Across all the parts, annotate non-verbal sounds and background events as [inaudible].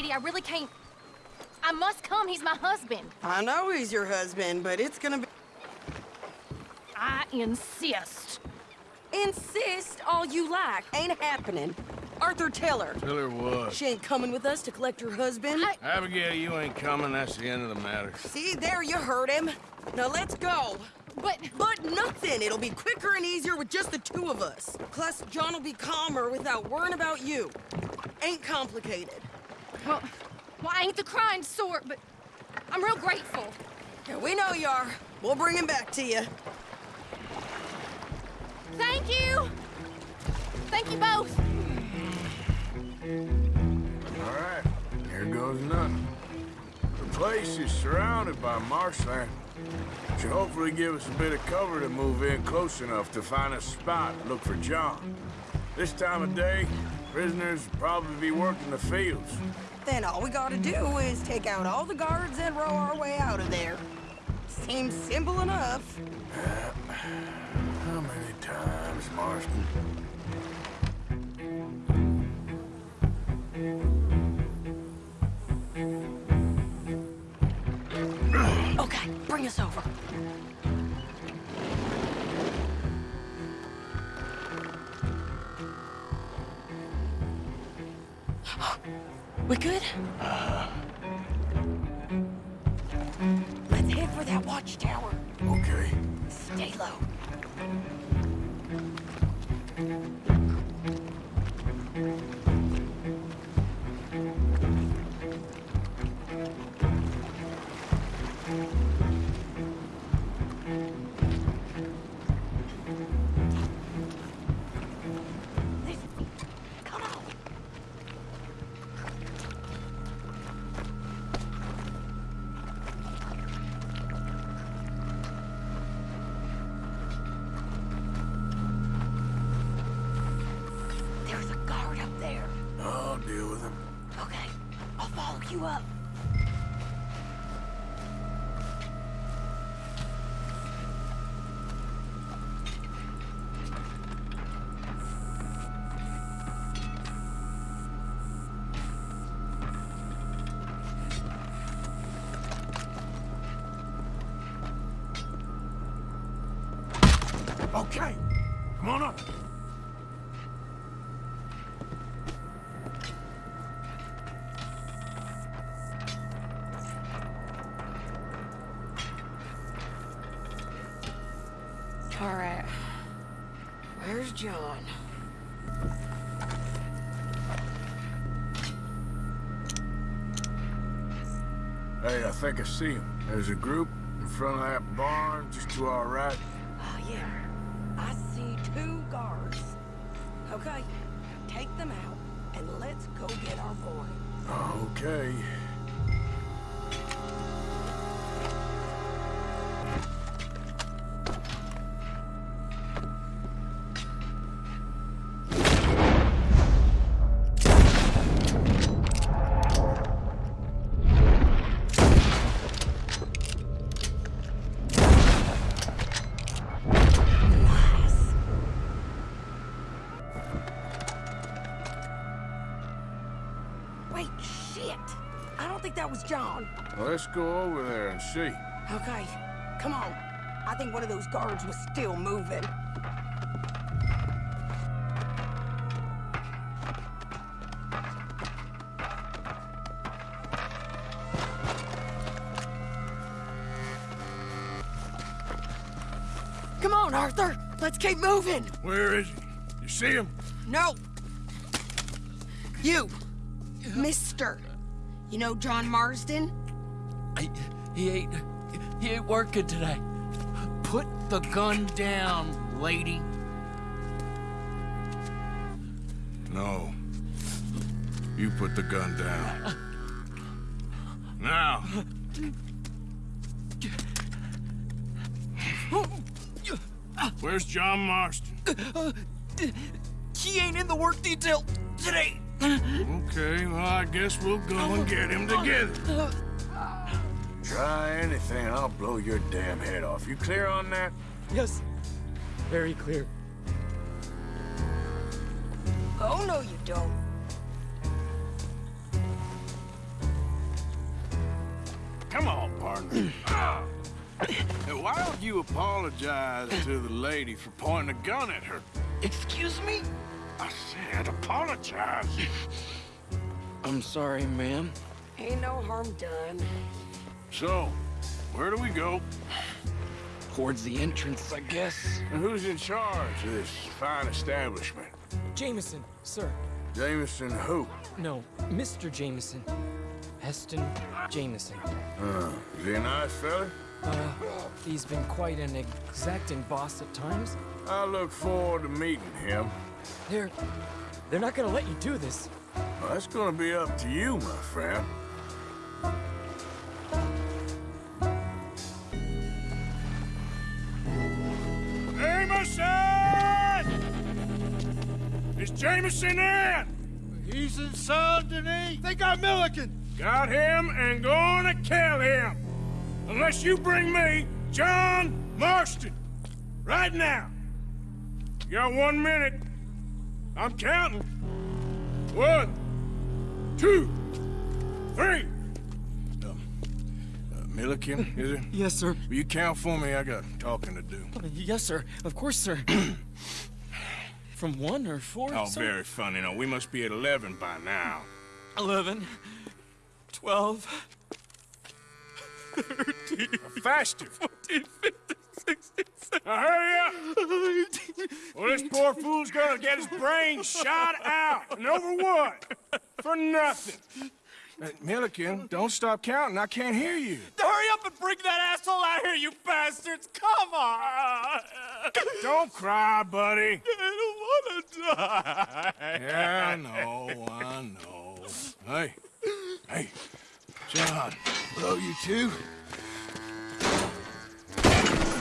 thing Sadie, I really can't... I must come. He's my husband. I know he's your husband, but it's gonna be... I insist. Insist all you like. Ain't happening. Arthur, tell her. Tell her what? She ain't coming with us to collect her husband. I- Abigail, you ain't coming. That's the end of the matter. See, there you heard him. Now let's go. But... But nothing. It'll be quicker and easier with just the two of us. Plus, John will be calmer without worrying about you. Ain't complicated. Well, well, I ain't the crying sort, but I'm real grateful. Yeah, we know you are. We'll bring him back to you. Thank you! Thank you both. All right, here goes nothing. The place is surrounded by marshland. Should hopefully give us a bit of cover to move in close enough to find a spot and look for John. This time of day, prisoners will probably be working the fields. Then all we gotta do is take out all the guards and row our way out of there. Seems simple enough. How many times, Marston? Okay, bring us over. We good? Uh-huh. Let's head for that watchtower. Okay. Stay low. John? Hey, I think I see him. There's a group in front of that barn just to our right. Oh, yeah. I see two guards. Okay, take them out, and let's go get our boy. Okay. Let's go over there and see. Okay, come on. I think one of those guards was still moving. Come on, Arthur. Let's keep moving. Where is he? You see him? No. You. Mister. You know John Marston? He ain't he ain't working today. Put the gun down, lady. No. You put the gun down. Now. Where's John Marston? He ain't in the work detail today. Okay, well, I guess we'll go and get him together. Try anything, I'll blow your damn head off. You clear on that? Yes, very clear. Oh, no, you don't. Come on, partner. [clears throat] Ah. Hey, Why don't you apologize to the lady for pointing a gun at her? Excuse me? I said apologize. [clears throat] I'm sorry, ma'am. Ain't no harm done. So, where do we go? Towards the entrance, I guess. And who's in charge of this fine establishment? Jameson, sir. Jameson who? No, Mr. Jameson. Heston Jameson. Uh, is he a nice fella? Uh, he's been quite an exacting boss at times. I look forward to meeting him. They're... they're not gonna let you do this. Well, that's gonna be up to you, my friend. Is Jameson in? He's in Saint Denis. They got Milliken. Got him and gonna kill him. Unless you bring me John Marston. Right now. You got one minute. I'm counting. One, two, three. Um, uh, Milliken, is it? Yes, sir. Will you count for me? I got talking to do. Yes, sir. Of course, sir. [clears throat] From one or four, Oh, sir? very funny. No, we must be at 11 by now. Eleven. Twelve. 13, [laughs] Faster. Now hurry up! Well, this poor fool's gonna get his brain shot out. And over what? For nothing. Uh, Milliken, don't stop counting. I can't hear you. Hurry up and bring that asshole out here, you bastards! Come on! [laughs] Don't cry, buddy. [laughs] I don't wanna die. Yeah, I know, I know. Hey, hey, John. Hello, you two.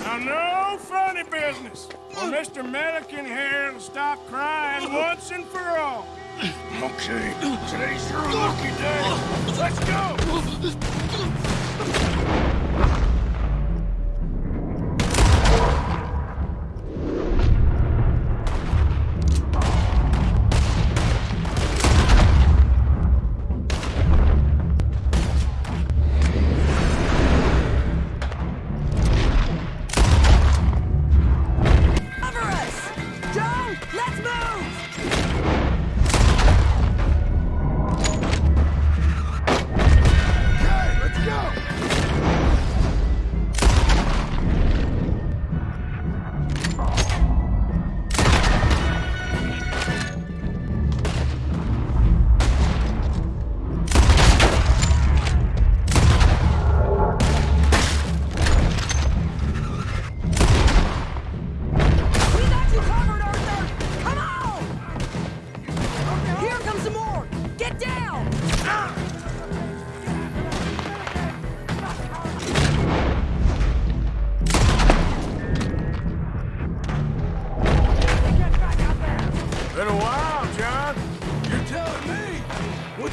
Now, no funny business. Or Mr. Milliken here will stop crying once and for all. Okay, today's your lucky day. Let's go!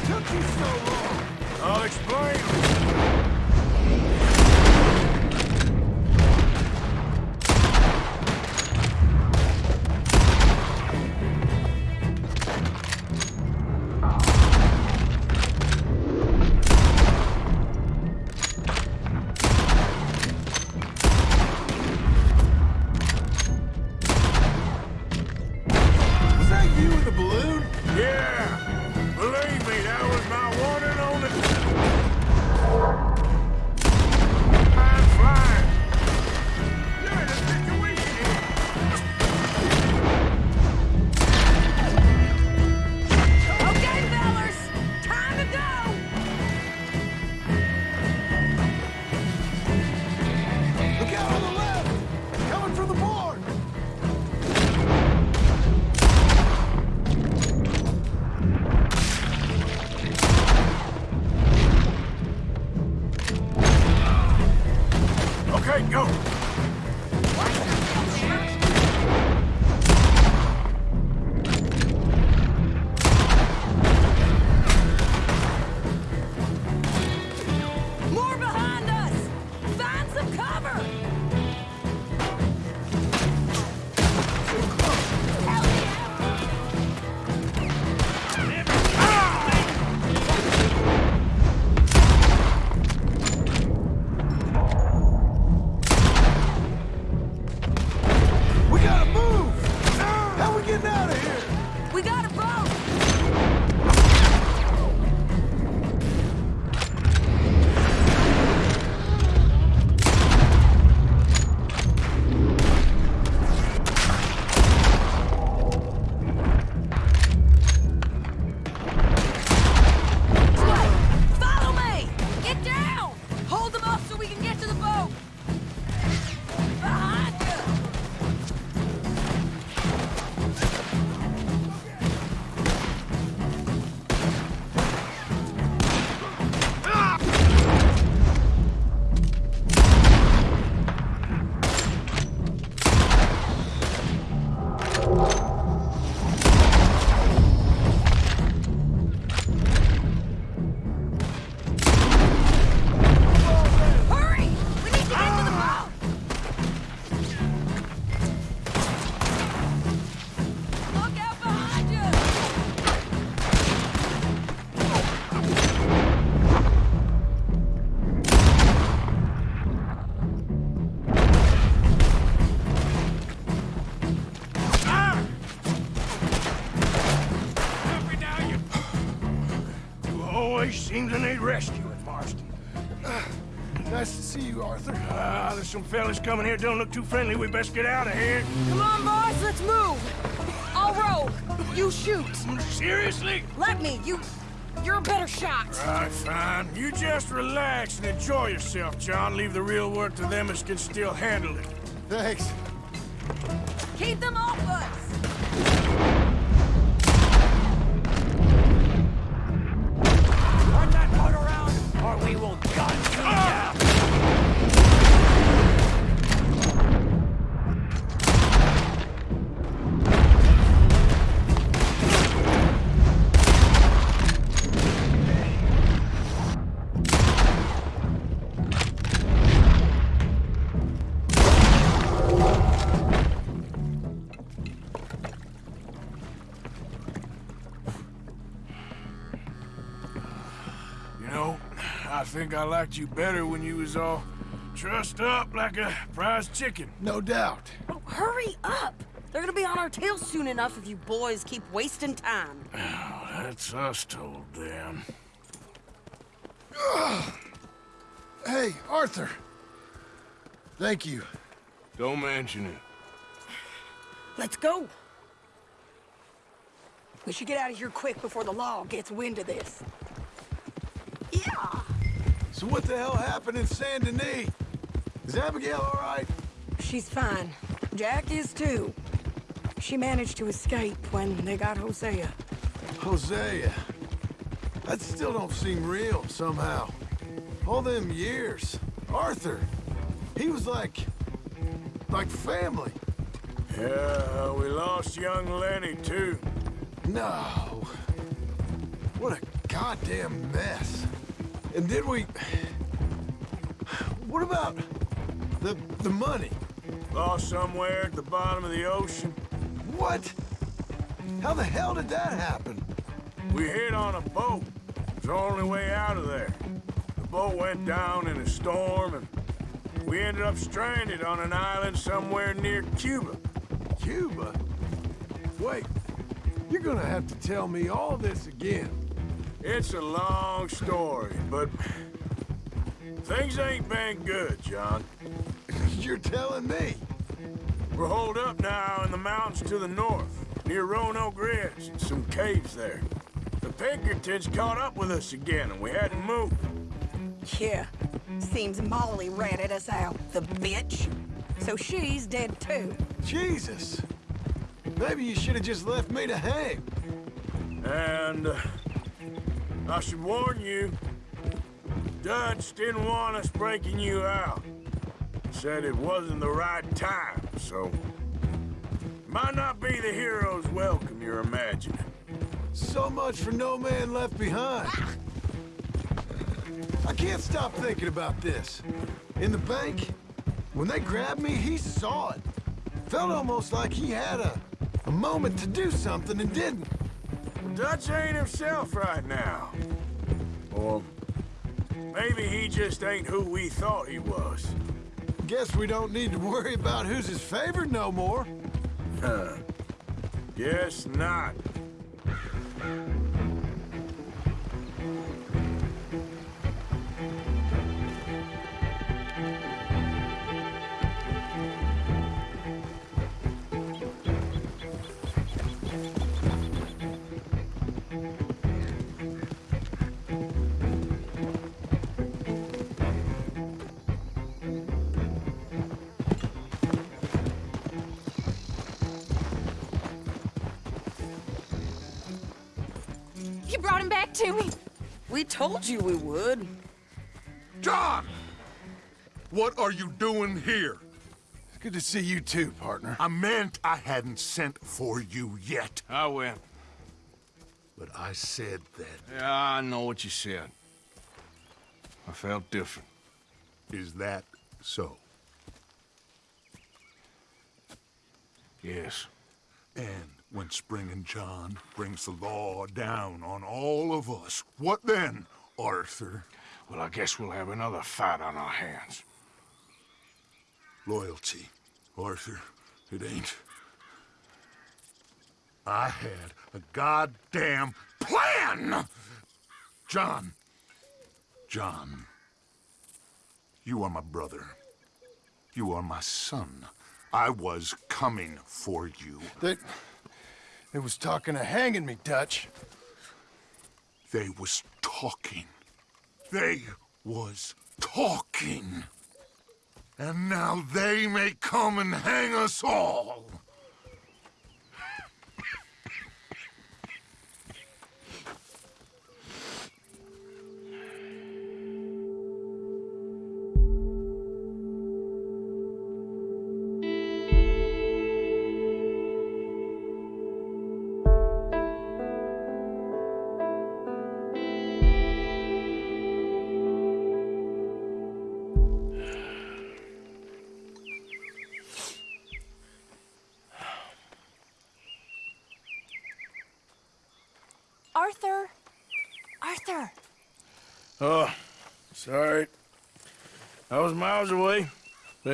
Took you so long? I'll explain. Seems I need rescuing, Marston. Nice to see you, Arthur. Ah, there's some fellas coming here. Don't look too friendly. We best get out of here. Come on, boys, let's move. I'll roll. You shoot. Seriously? Let me. You. You're a better shot. Right, fine. You just relax and enjoy yourself, John. Leave the real work to them as can still handle it. Thanks. Keep them off I liked you better when you was all trussed up like a prize chicken. No doubt. Oh, hurry up. They're gonna be on our tails soon enough if you boys keep wasting time. Oh, That's us told them. Hey, Arthur. Thank you. Don't mention it. Let's go. We should get out of here quick before the law gets wind of this. Yeah. So what the hell happened in Saint Denis? Is Abigail all right? She's fine. Jack is too. She managed to escape when they got Hosea. Hosea. That still don't seem real, somehow. All them years. Arthur. He was like... like family. Yeah, we lost young Lenny, too. No. What a goddamn mess. And then we... What about the the money? Lost somewhere at the bottom of the ocean. What? How the hell did that happen? We hit on a boat. It was the only way out of there. The boat went down in a storm, and we ended up stranded on an island somewhere near Cuba. Cuba? Wait, you're gonna have to tell me all this again. It's a long story, but things ain't been good, John. [laughs] You're telling me? We're holed up now in the mountains to the north, near Roanoke Ridge, and some caves there. The Pinkertons caught up with us again, and we had to move. Yeah. Seems Molly ratted us out, the bitch. So she's dead too. Jesus. Maybe you should have just left me to hang. And uh, I should warn you, Dutch didn't want us breaking you out. Said it wasn't the right time, so might not be the hero's welcome you're imagining. So much for no man left behind. I can't stop thinking about this. In the bank, when they grabbed me, he saw it. Felt almost like he had a, a moment to do something and didn't. Dutch ain't himself right now. Or maybe he just ain't who we thought he was. Guess we don't need to worry about who's his favorite no more. Huh. Guess not. To me. We told you we would. John! What are you doing here? It's good to see you too, partner. I meant I hadn't sent for you yet. I went. But I said that. Yeah, I know what you said. I felt different. Is that so? Yes. And when Spring and John brings the law down on all of us, what then, Arthur? Well, I guess we'll have another fight on our hands. Loyalty, Arthur. It ain't. I had a goddamn plan! John, John, you are my brother. You are my son. I was coming for you. They... They was talking of hanging me, Dutch. They was talking. They was talking. And now they may come and hang us all.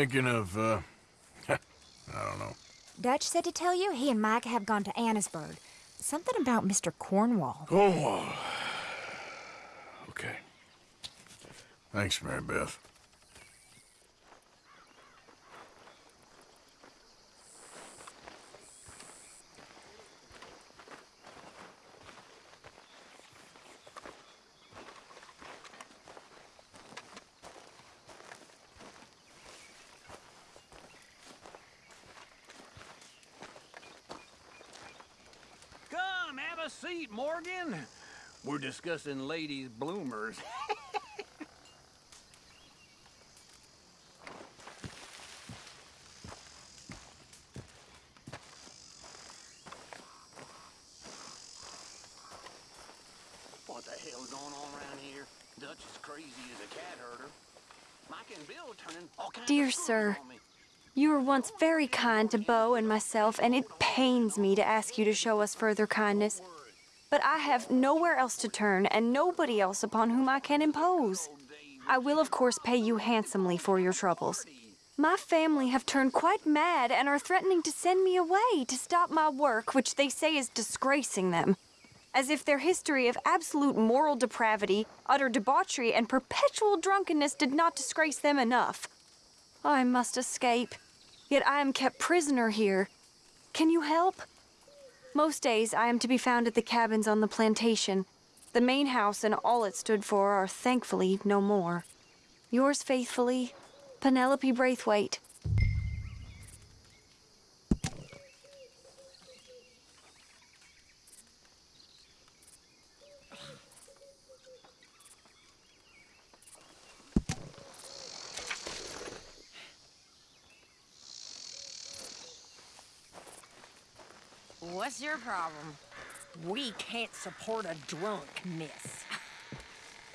Thinking of, uh, [laughs] I don't know. Dutch said to tell you he and Micah have gone to Annesburg. Something about Mr. Cornwall. Cornwall. [sighs] Okay. Thanks, Mary Beth. Come, have a seat, Morgan. We're discussing ladies' bloomers. [laughs] what the hell's going on around here? Dutch is crazy as a cat herder. Micah and Bill turning all kinds Dear of sir, on me. You were once very kind to Beau and myself, and it pains me to ask you to show us further kindness. But I have nowhere else to turn, and nobody else upon whom I can impose. I will, of course, pay you handsomely for your troubles. My family have turned quite mad and are threatening to send me away to stop my work, which they say is disgracing them. As if their history of absolute moral depravity, utter debauchery, and perpetual drunkenness did not disgrace them enough. I must escape. Yet I am kept prisoner here. Can you help? Most days I am to be found at the cabins on the plantation. The main house and all it stood for are thankfully no more. Yours faithfully, Penelope Braithwaite. What's your problem? We can't support a drunk, miss.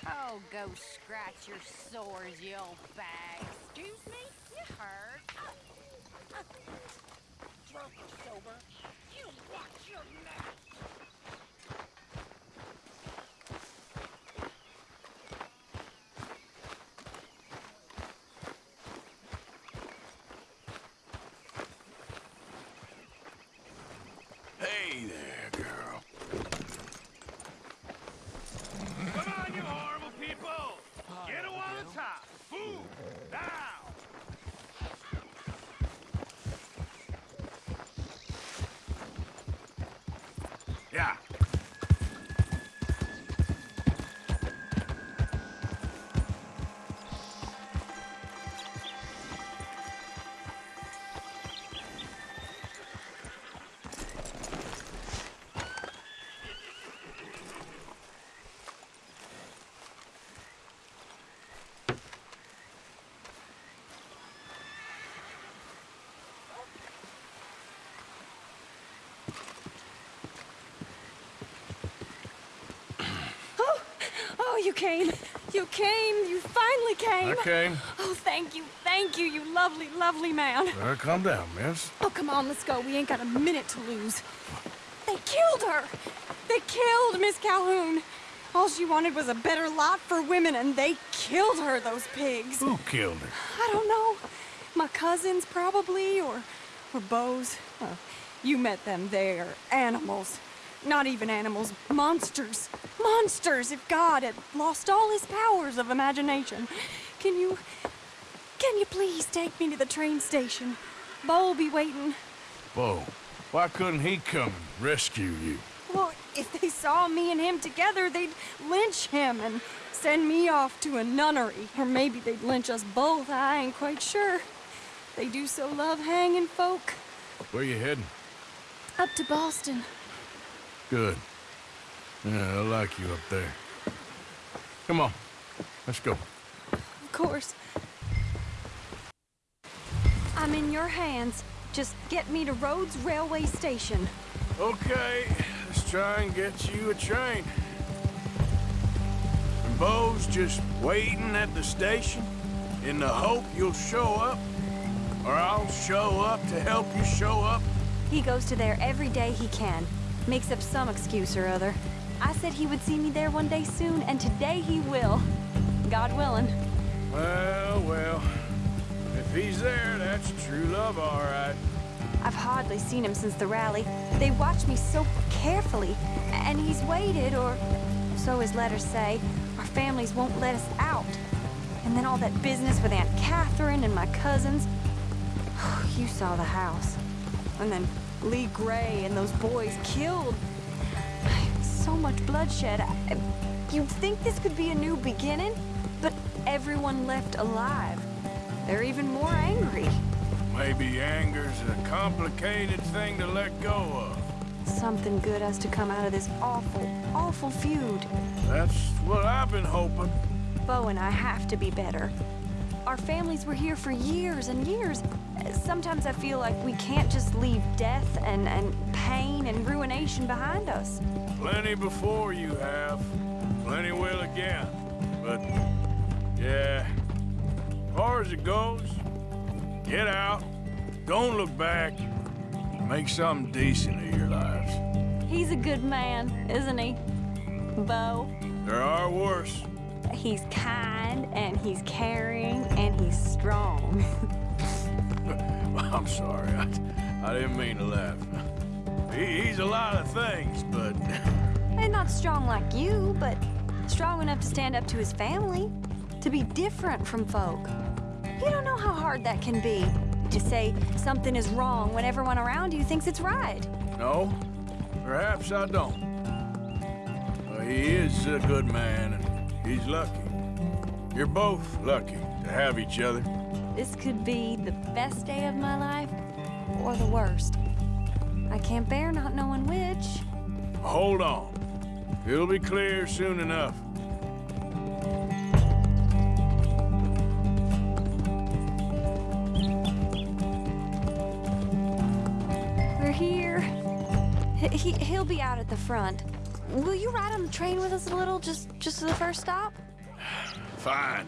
Oh, go scratch your sores, you old bag. Excuse me? You heard? Drunk or sober, you watch your mouth. Oh, you came. You came. You finally came. I came. Oh, thank you. Thank you, you lovely, lovely man. Better calm down, miss. Oh, come on, let's go. We ain't got a minute to lose. They killed her. They killed Miss Calhoun. All she wanted was a better lot for women, and they killed her, those pigs. Who killed her? I don't know. My cousins, probably, or, or Beau's. Well, you met them. They're animals. Not even animals, monsters. Monsters if God had lost all his powers of imagination. Can you. Can you please take me to the train station? Beau will be waiting. Beau, why couldn't he come and rescue you? Well, if they saw me and him together, they'd lynch him and send me off to a nunnery. Or maybe they'd lynch us both, I ain't quite sure. They do so love hanging folk. Where you heading? Up to Boston. Good. Yeah, I like you up there. Come on, let's go. Of course. I'm in your hands. Just get me to Rhodes Railway Station. Okay, let's try and get you a train. And Beau's just waiting at the station in the hope you'll show up, or I'll show up to help you show up. He goes to there every day he can. Makes up some excuse or other. I said he would see me there one day soon, and today he will. God willing. Well, well, if he's there, that's true love, all right. I've hardly seen him since the rally. They watch me so carefully, and he's waited, or so his letters say. Our families won't let us out. And then all that business with Aunt Catherine and my cousins. [sighs] You saw the house. And then Leigh Gray and those boys killed. So much bloodshed. I- You'd think this could be a new beginning, but everyone left alive. They're even more angry. Maybe anger's a complicated thing to let go of. Something good has to come out of this awful, awful feud. That's what I've been hoping. Beau and I have to be better. Our families were here for years and years. Sometimes I feel like we can't just leave death and, and pain and ruination behind us. Plenty before you have. Plenty will again. But, yeah, as far as it goes, get out, don't look back, make something decent of your lives. He's a good man, isn't he? Beau. There are worse. He's kind and he's caring and he's strong. [laughs] I'm sorry, I, I didn't mean to laugh. He, he's a lot of things, but [laughs] and not strong like you, but strong enough to stand up to his family, to be different from folk. You don't know how hard that can be, to say something is wrong when everyone around you thinks it's right. no, perhaps I don't. But he is a good man, and he's lucky. You're both lucky to have each other. This could be the best day of my life, or the worst. I can't bear not knowing which. Hold on. It'll be clear soon enough. We're here. He, he, he'll be out at the front. Will you ride on the train with us a little, just just to the first stop? [sighs] Fine.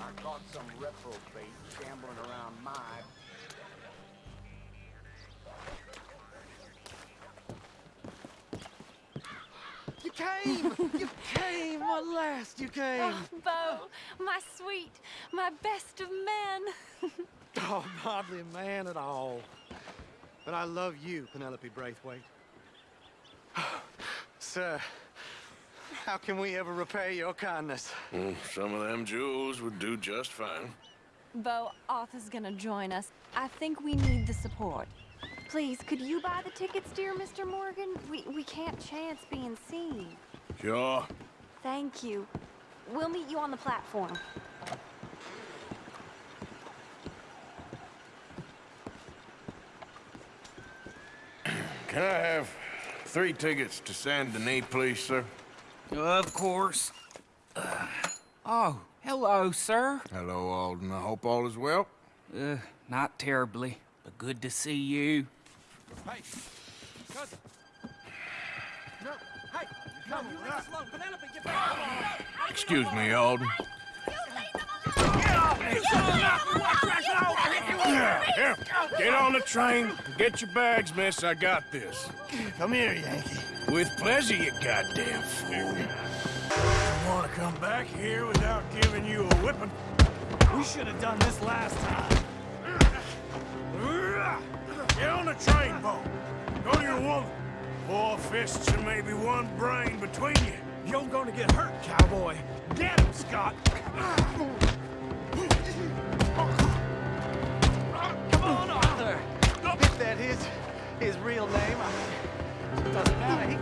I caught some reprobate shambling around my You came! you came! At last you came! Oh, Beau, my sweet, my best of men. [laughs] Oh, hardly a man at all. But I love you, Penelope Braithwaite. [sighs] Sir, how can we ever repay your kindness? Mm, some of them jewels would do just fine. Beau, Arthur's gonna join us. I think we need the support. Please, could you buy the tickets, dear Mr. Morgan? We, we can't chance being seen. Sure. Thank you. We'll meet you on the platform. Can I have three tickets to Saint Denis, please, sir? Of course. Oh, hello, sir. Hello, Alden. I hope all is well. Uh, not terribly, but good to see you. Hey, cousin. No, hey, no, you leave us alone. Penelope, get back. Excuse me, Alden. Here, here. Get on the train. Get your bags, miss. I got this. Come here, Yankee. With pleasure, you goddamn fool. I want to come back here without giving you a whipping. We should have done this last time. Get on the train, Beau. Go to your woman. Four fists and maybe one brain between you. You're gonna get hurt, cowboy. Get him, Scott. Come on, Arthur. If that is his real name, it doesn't matter. He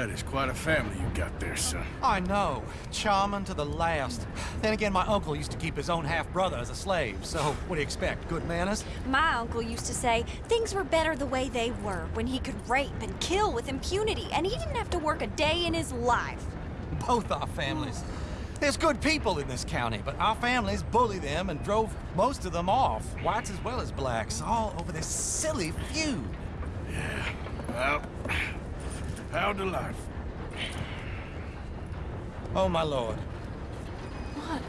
That is quite a family you got there, son. I know. Charming to the last. Then again, my uncle used to keep his own half-brother as a slave, so what do you expect? Good manners? My uncle used to say things were better the way they were when he could rape and kill with impunity, and he didn't have to work a day in his life. Both our families. There's good people in this county, but our families bullied them and drove most of them off, whites as well as blacks, all over this silly feud. Yeah, Well, how delightful. Oh, my lord. What?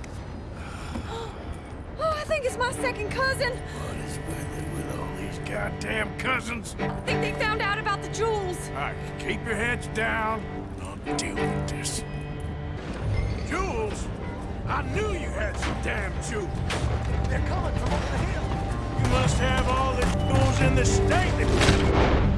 Oh, I think it's my second cousin. What is with it with all these goddamn cousins? I think they found out about the jewels. All right, keep your heads down. I'll deal with this. Jewels? I knew you had some damn jewels. They're coming from over the hill. You must have all the jewels in the state.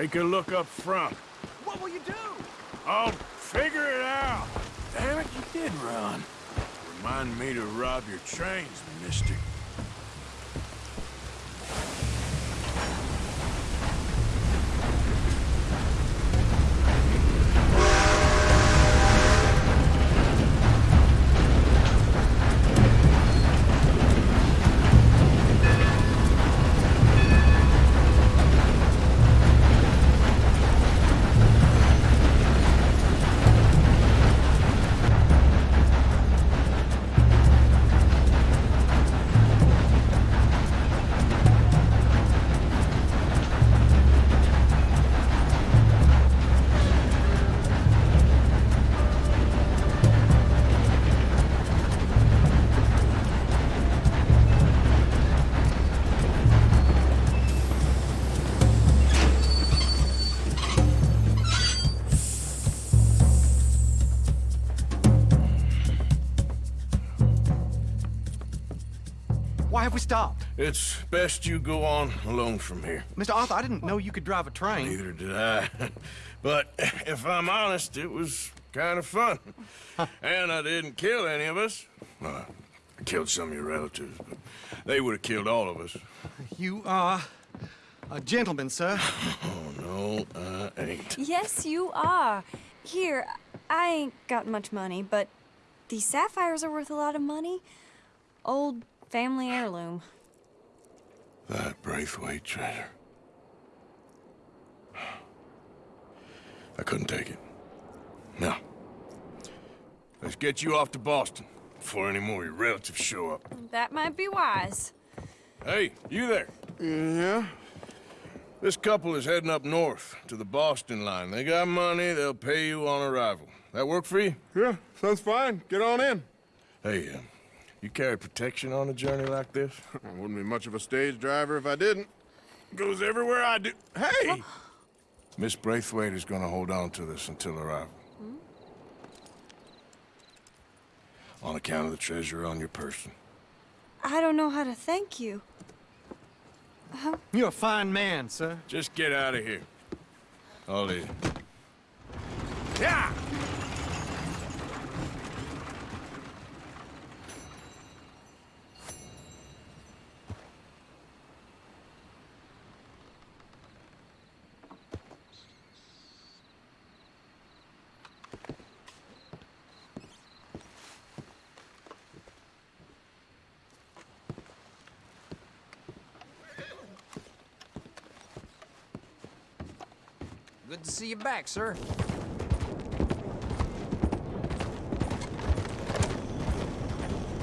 Take a look up front. What will you do? I'll figure it out. Damn it, you did run. Remind me to rob your trains, mister. Have we stopped? It's best you go on alone from here. Mr. Arthur, I didn't know you could drive a train. Neither did I. [laughs] but if I'm honest, it was kind of fun. [laughs] and I didn't kill any of us. Uh, I killed some of your relatives, but they would have killed all of us. You are a gentleman, sir. [laughs] Oh, no, I ain't. Yes, you are. Here, I ain't got much money, but these sapphires are worth a lot of money. Old family heirloom. That Braithwaite treasure. I couldn't take it. No. Let's get you off to Boston before any more of your relatives show up. That might be wise. Hey, you there? Yeah? This couple is heading up north to the Boston line. They got money, they'll pay you on arrival. That work for you? Yeah, sounds fine. Get on in. Hey, uh, you carry protection on a journey like this? [laughs] I wouldn't be much of a stage driver if I didn't. Goes everywhere I do. Hey! Miss Braithwaite is gonna hold on to this until arrival. Hmm? On account of the treasure on your person. I don't know how to thank you. Uh-huh. You're a fine man, sir. Just get out of here. I'll leave. Yeah! See you back, sir.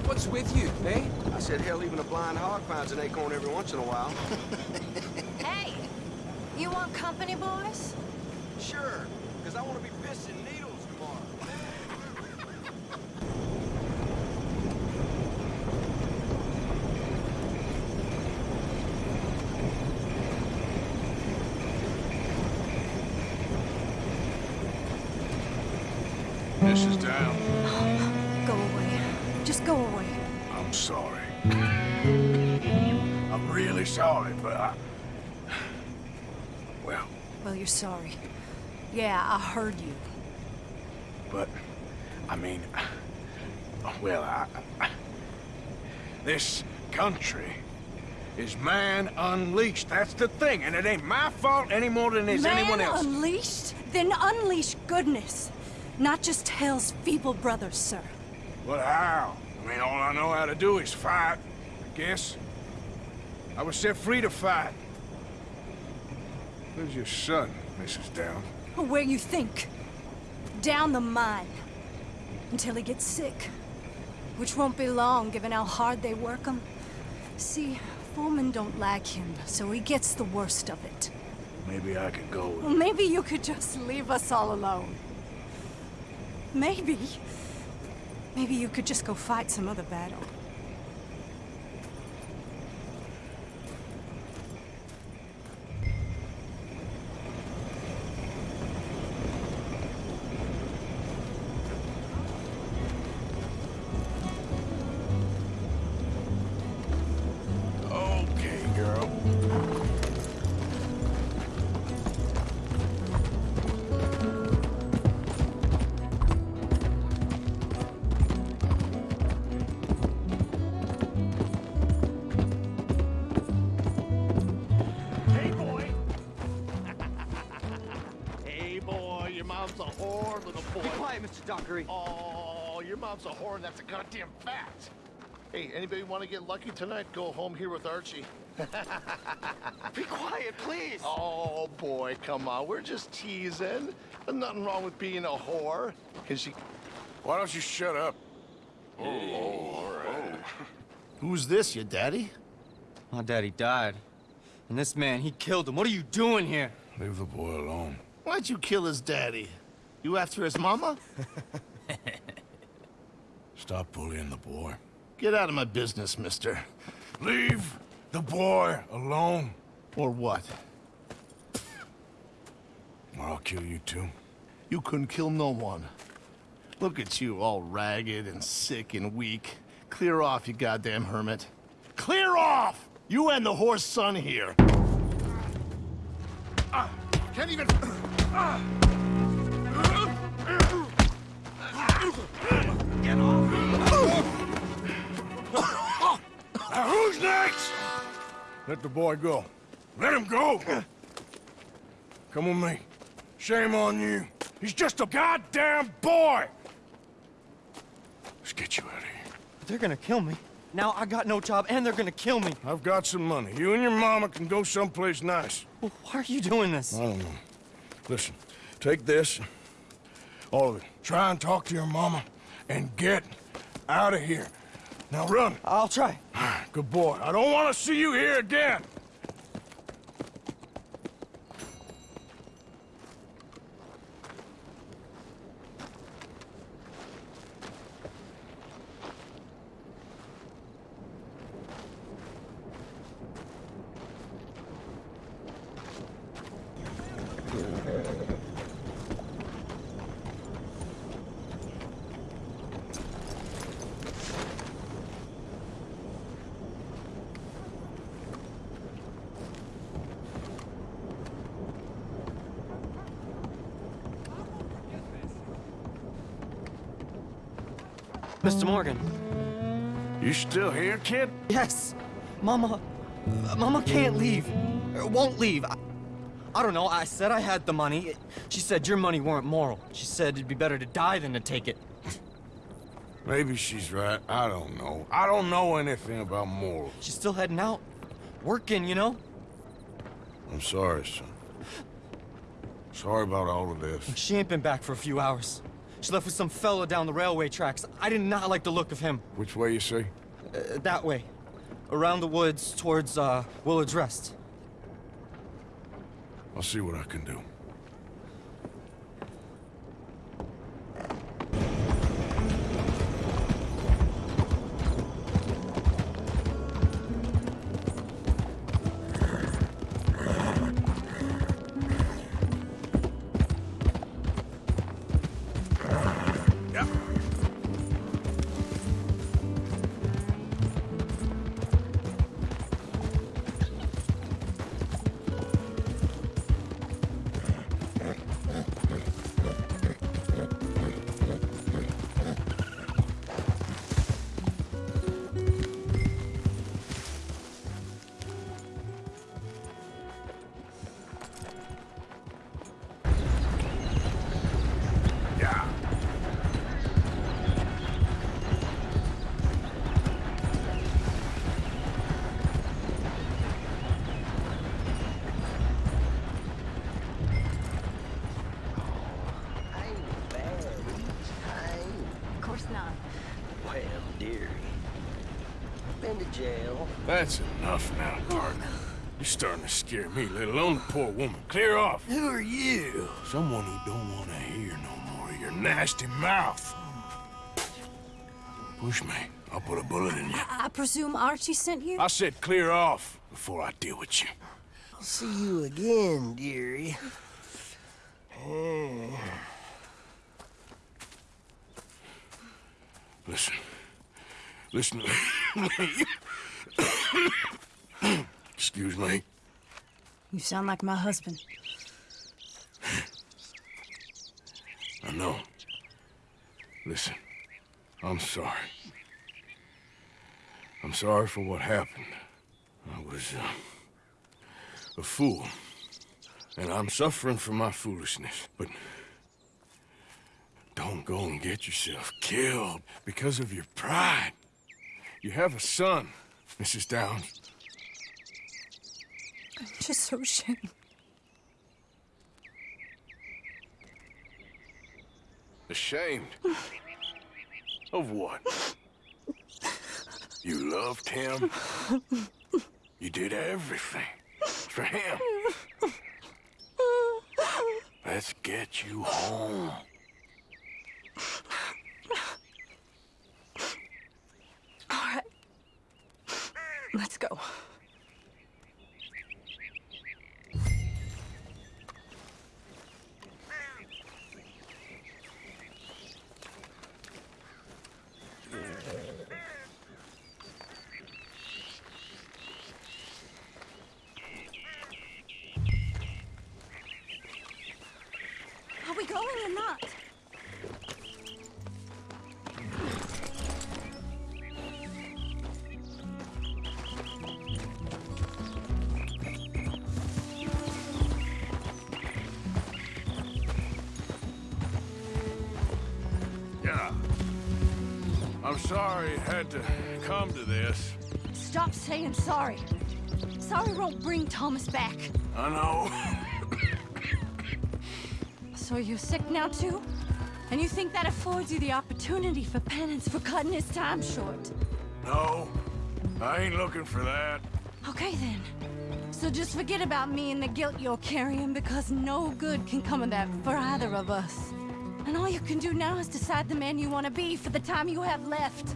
What's with you, eh? I said, hell, even a blind hog finds an acorn every once in a while. [laughs] [laughs] Hey, you want company, boys? sure, because I want to be pissing needles sorry, but I... Well, Well, you're sorry. Yeah, I heard you. but... I mean... Well, I... I- This country is man unleashed. That's the thing, and it ain't my fault any more than it's Man anyone else. unleashed? Then unleash goodness. Not just hell's feeble brothers, sir. But how? I mean, all I know how to do is fight, I guess. I was set free to fight. Where's your son, Mrs. Down? Where you think? Down the mine. Until he gets sick. Which won't be long, given how hard they work him. See, foremen don't like him, so he gets the worst of it. Maybe I could go Well, maybe you could just leave us all alone. Maybe. Maybe you could just go fight some other battle. Hey, anybody want to get lucky tonight? Go home here with Archie. [laughs] Be quiet, please. Oh, boy, come on. We're just teasing. There's nothing wrong with being a whore. Can she... Why don't you shut up? Oh, all right. [laughs] Who's this, your daddy? My daddy died. And this man, he killed him. What are you doing here? Leave the boy alone. Why'd you kill his daddy? You after his mama? [laughs] Stop bullying the boy. Get out of my business, mister. Leave the boy alone. Or what? Or I'll kill you too. You couldn't kill no one. Look at you, all ragged and sick and weak. Clear off, you goddamn hermit. Clear off! You and the horse son here. Can't even... Get off! Uh, who's next? Let the boy go. Let him go! Come with me. Shame on you. He's just a goddamn boy! Let's get you out of here. They're gonna kill me. Now I got no job and they're gonna kill me. I've got some money. You and your mama can go someplace nice. Well, why are you doing this? I don't know. Listen, take this. All of it. Try and talk to your mama and get out of here. Now run. I'll try. Good boy. I don't want to see you here again. Mr. Morgan. You still here, kid? Yes. Mama... Mama can't leave. Won't leave. I, I don't know. I said I had the money. She said your money weren't moral. She said it'd be better to die than to take it. Maybe she's right. I don't know. I don't know anything about morals. She's still heading out. Working, you know? I'm sorry, son. Sorry about all of this. She ain't been back for a few hours. She left with some fellow down the railway tracks. I did not like the look of him. Which way you say? Uh, that way. Around the woods towards, uh, Willard's Rest. I'll see what I can do. Push me. I'll put a bullet in you. I, I presume Archie sent you? I said clear off before I deal with you. I'll see you again, dearie. Eh. Listen. Listen to me. Excuse me. You sound like my husband. I know. Listen, I'm sorry. Sorry for what happened. I was uh, a fool. And I'm suffering for my foolishness. But don't go and get yourself killed because of your pride. You have a son, Mrs. Downes. I'm just so ashamed. Ashamed? of what? You loved him? [laughs] You did everything for him. Let's get you home. All right. Let's go. Had to come to this. Stop saying sorry. Sorry won't bring Thomas back. I know. So you're sick now too? And you think that affords you the opportunity for penance for cutting his time short? No, I ain't looking for that. Okay then. So just forget about me and the guilt you're carrying because no good can come of that for either of us. And all you can do now is decide the man you want to be for the time you have left.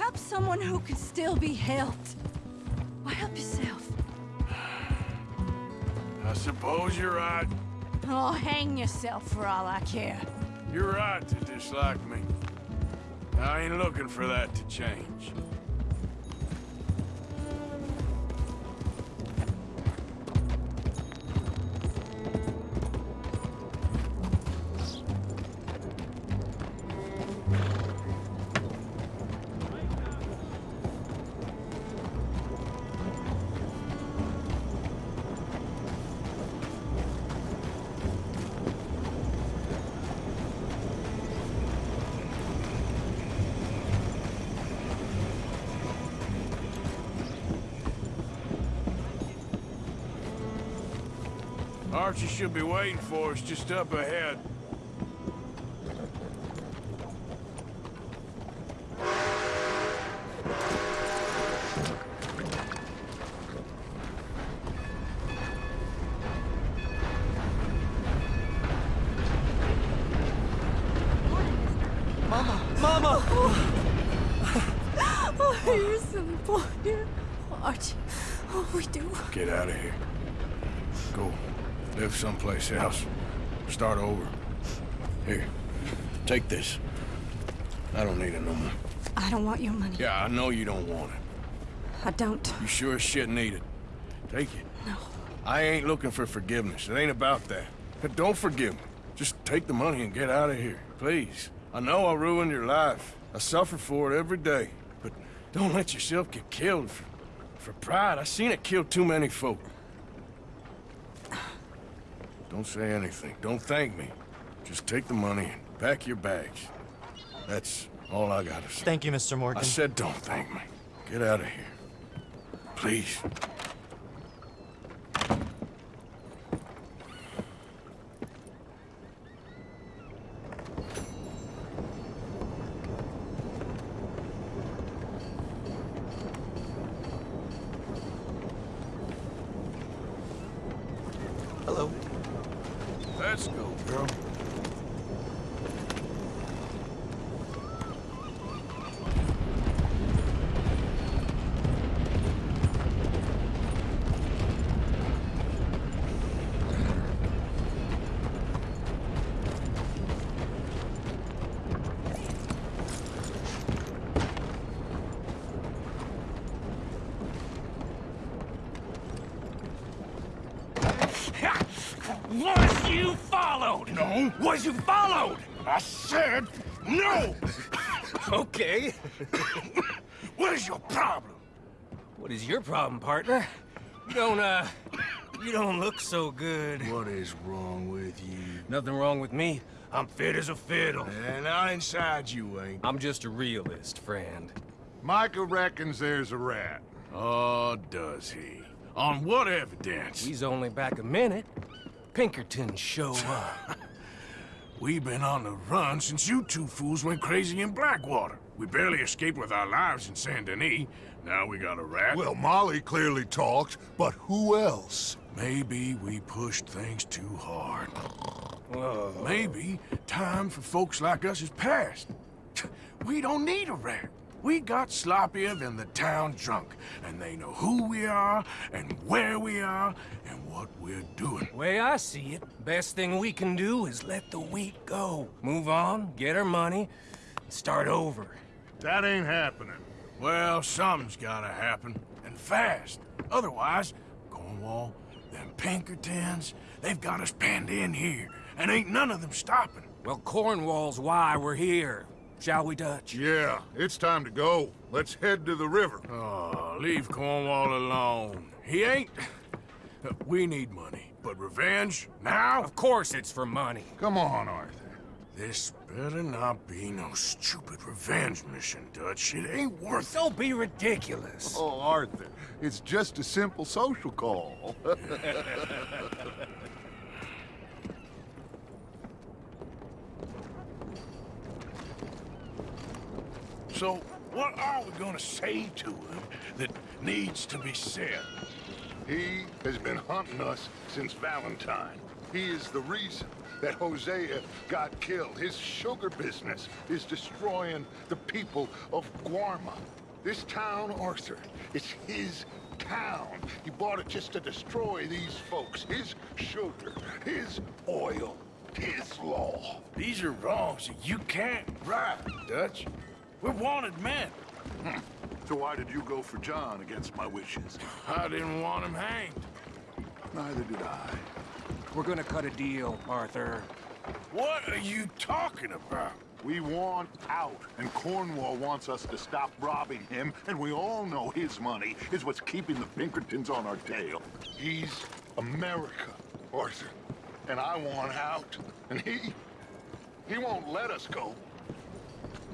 Help someone who can still be helped. Or help yourself. I suppose you're right. Oh, hang yourself for all I care. You're right to dislike me. I ain't looking for that to change. Archie should be waiting for us just up ahead. Start over. Here. Take this. I don't need it no more. I don't want your money. Yeah, I know you don't want it. I don't. You sure as shit need it. Take it. No. I ain't looking for forgiveness. It ain't about that. But don't forgive me. Just take the money and get out of here. Please. I know I ruined your life. I suffer for it every day. But don't let yourself get killed for, for pride. I seen it kill too many folk. Don't say anything. Don't thank me. Just take the money and pack your bags. That's all I gotta say. Thank you, Mr. Morgan. I said don't thank me. Get out of here. Please. Hello. Let's go, girl. Was you followed? No. Was you followed? I said no. [laughs] Okay. [laughs] what is your problem? What is your problem, partner? You don't, uh, you don't look so good. What is wrong with you? Nothing wrong with me. I'm fit as a fiddle. And not inside you ain't. I'm just a realist, friend. Micah reckons there's a rat. Oh, does he? On what evidence? He's only back a minute. Pinkerton show [laughs] up. We've been on the run since you two fools went crazy in Blackwater. We barely escaped with our lives in Saint Denis. Now we got a rat. Well, Molly clearly talked, but who else? Maybe we pushed things too hard. Whoa. Maybe time for folks like us is past. [laughs] We don't need a rat. We got sloppier than the town drunk, and they know who we are, and where we are, and what we're doing. Way I see it, best thing we can do is let the week go. Move on, get our money, start over. That ain't happening. Well, something's gotta happen, and fast. Otherwise, Cornwall, them Pinkertons, they've got us penned in here, and ain't none of them stopping. Well, Cornwall's why we're here. Shall we, Dutch? Yeah, it's time to go. Let's head to the river. Oh, leave Cornwall alone. He ain't... We need money, but revenge, now? Of course it's for money. Come on, Arthur. This better not be no stupid revenge mission, Dutch. It ain't worth Don't be ridiculous. Oh, Arthur, it's just a simple social call. [laughs] So, what are we gonna say to him that needs to be said? He has been hunting us since Valentine. He is the reason that Hosea got killed. His sugar business is destroying the people of Guarma. This town, Arthur, is his town. He bought it just to destroy these folks. His sugar, his oil, his law. These are wrongs that you can't right, Dutch. We're wanted men. Hmm. So why did you go for John against my wishes? I didn't want him hanged. Neither did I. We're gonna cut a deal, Arthur. What are you talking about? We want out, and Cornwall wants us to stop robbing him, and we all know his money is what's keeping the Pinkertons on our tail. He's America, Arthur, and I want out, and he... he won't let us go.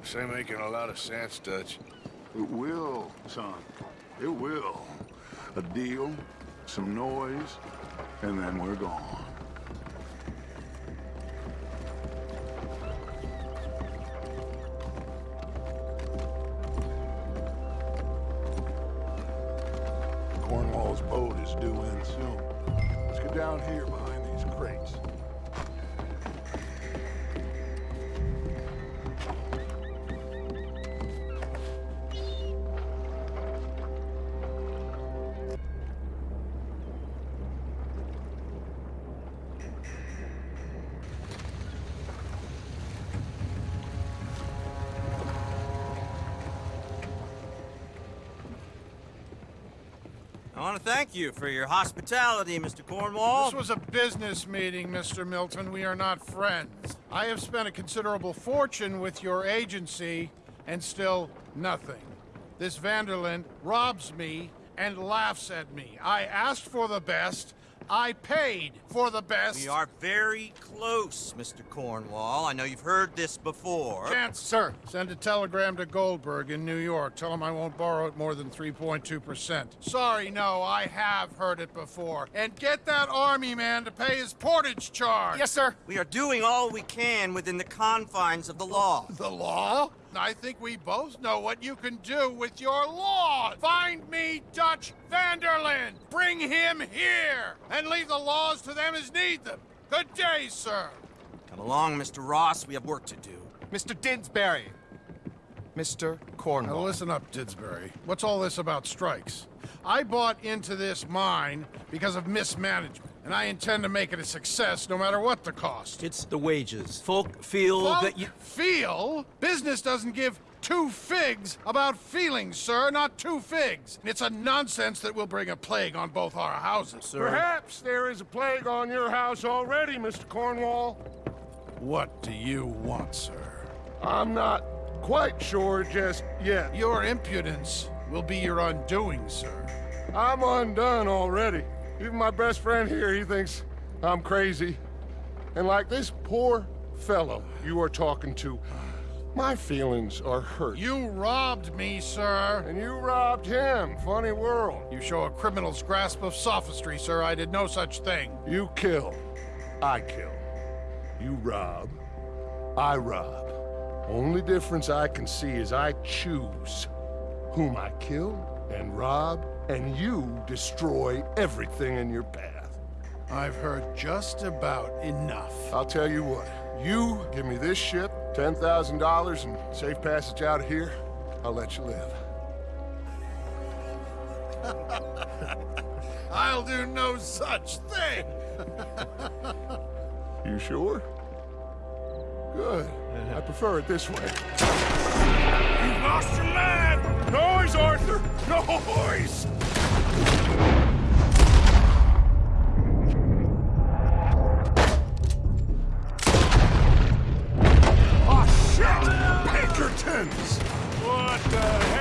This ain't making a lot of sense, Dutch. It will, son. It will. A deal, some noise, and then we're gone. You for your hospitality, Mr. Cornwall. This was a business meeting, Mr. Milton. We are not friends. I have spent a considerable fortune with your agency, and still nothing. This Van der Linde robs me and laughs at me. I asked for the best. I paid for the best. We are very close, Mr. Cornwall. I know you've heard this before. Chance, sir. Send a telegram to Goldberg in New York. Tell him I won't borrow it more than 3.2%. Sorry, no, I have heard it before. And get that army man to pay his portage charge. Yes, sir. We are doing all we can within the confines of the law. The law? I think we both know what you can do with your law. Find me Dutch Van der Linde. Bring him here. And leave the laws to them as need them. Good day, sir. Come along, Mr. Ross. We have work to do. Mr. Didsbury. Mr. Cornwall. Now listen up, Didsbury. What's all this about strikes? I bought into this mine because of mismanagement, and I intend to make it a success no matter what the cost. It's the wages. Folk feel Folk that you... feel? Business doesn't give two figs about feelings, sir, not two figs. It's a nonsense that will bring a plague on both our houses, sir. Perhaps there is a plague on your house already, Mr. Cornwall. What do you want, sir? I'm not quite sure just yet. Your impudence will be your undoing, sir. I'm undone already. Even my best friend here, he thinks I'm crazy. And like this poor fellow you are talking to, my feelings are hurt. You robbed me, sir. And you robbed him. Funny world. You show a criminal's grasp of sophistry, sir. I did no such thing. You kill. I kill. You rob. I rob. Only difference I can see is I choose whom I kill and rob, and you destroy everything in your path. I've heard just about enough. I'll tell you what. You give me this ship, $10,000, and safe passage out of here, I'll let you live. [laughs] I'll do no such thing. You sure? Good. I prefer it this way. You lost your man! Noise, Arthur! Noise! Oh, shit! Pinkertons! What the hell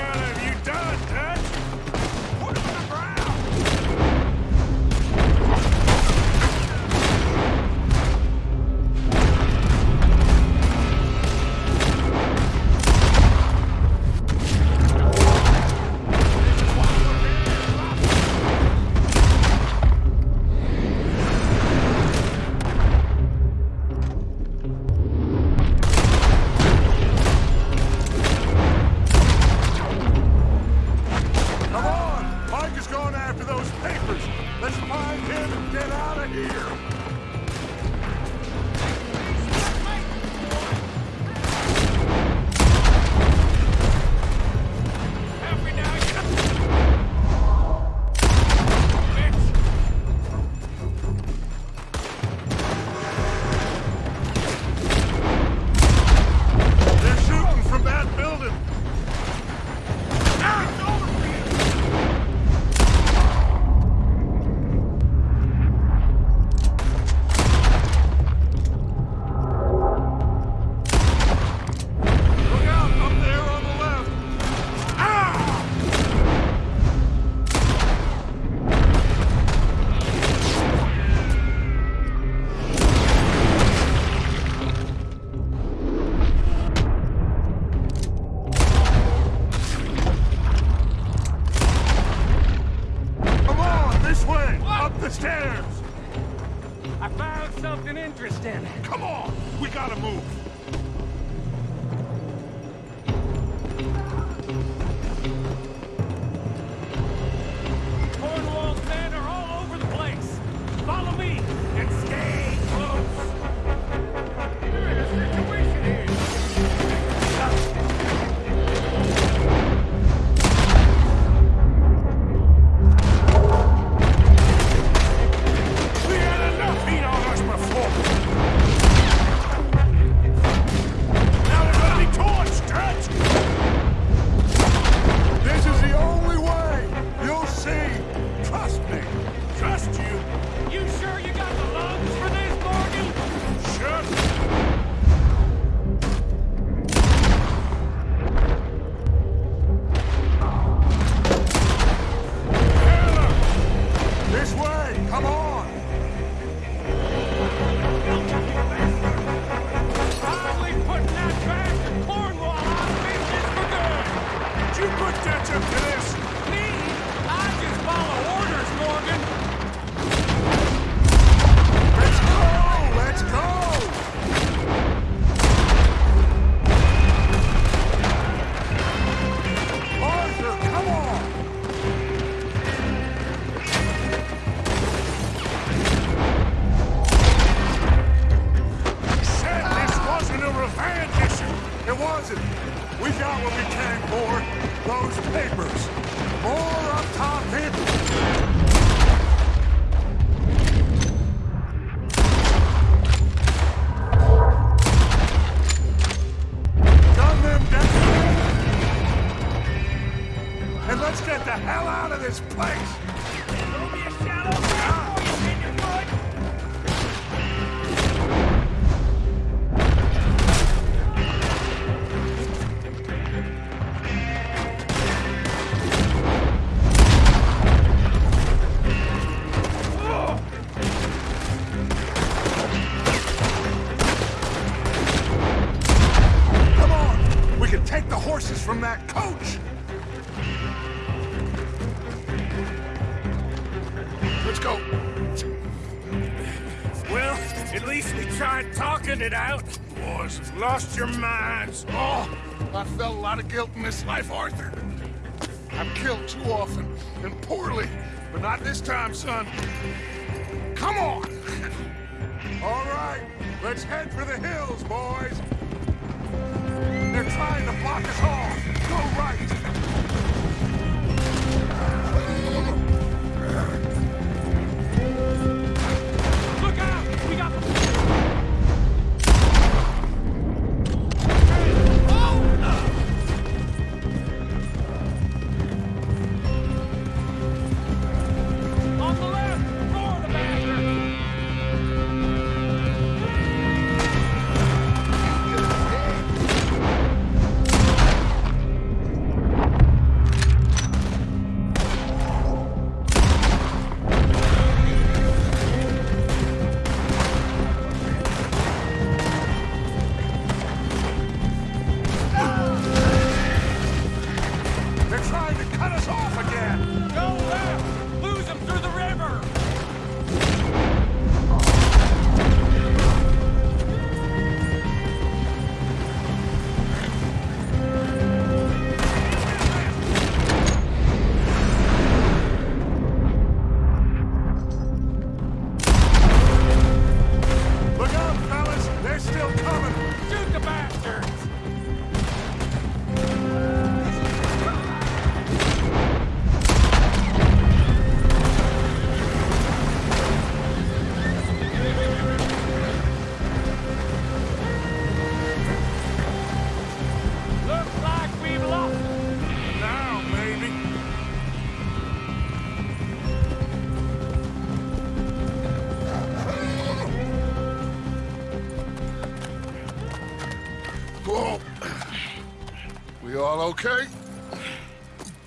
Let's go. Well, at least we tried talking it out. Boys lost your minds. Oh, I felt a lot of guilt in this life, Arthur. I've killed too often and poorly, but not this time, son. Come on! [laughs] All right, let's head for the hills, boys. They're trying to block us off. Go right.